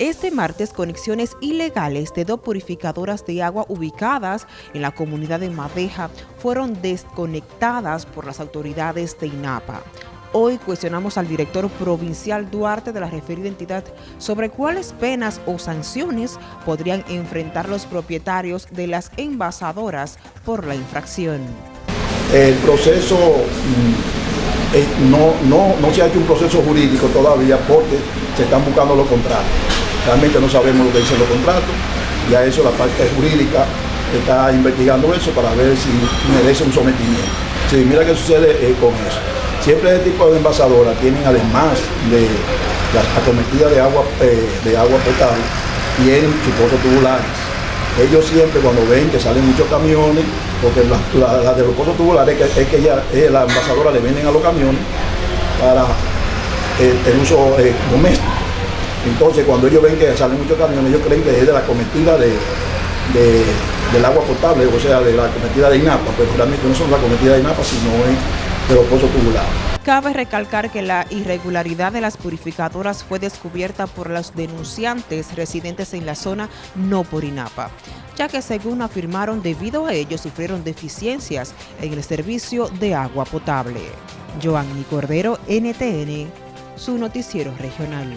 Este martes, conexiones ilegales de dos purificadoras de agua ubicadas en la comunidad de Madeja fueron desconectadas por las autoridades de INAPA. Hoy cuestionamos al director provincial Duarte de la referida entidad sobre cuáles penas o sanciones podrían enfrentar los propietarios de las envasadoras por la infracción. El proceso mm, eh, no, no, no se ha hecho un proceso jurídico todavía porque se están buscando lo contrario. Realmente no sabemos lo que dicen los contratos, ya eso la parte jurídica está investigando eso para ver si merece un sometimiento. Sí, mira qué sucede eh, con eso. Siempre este tipo de envasadoras tienen además de la acometida de agua, eh, de agua potable, tienen sus tubulares. Ellos siempre cuando ven que salen muchos camiones, porque la, de los pozos tubulares es que, ya eh, la envasadora le venden a los camiones para el uso doméstico. Entonces, cuando ellos ven que salen muchos camiones, ellos creen que es de la cometida de, del agua potable, o sea, de la cometida de INAPA, pero realmente no son la cometida de INAPA, sino de los pozos tubulares. Cabe recalcar que la irregularidad de las purificadoras fue descubierta por los denunciantes residentes en la zona, no por INAPA, ya que según afirmaron, debido a ello sufrieron deficiencias en el servicio de agua potable. Joanny Cordero, NTN, su noticiero regional.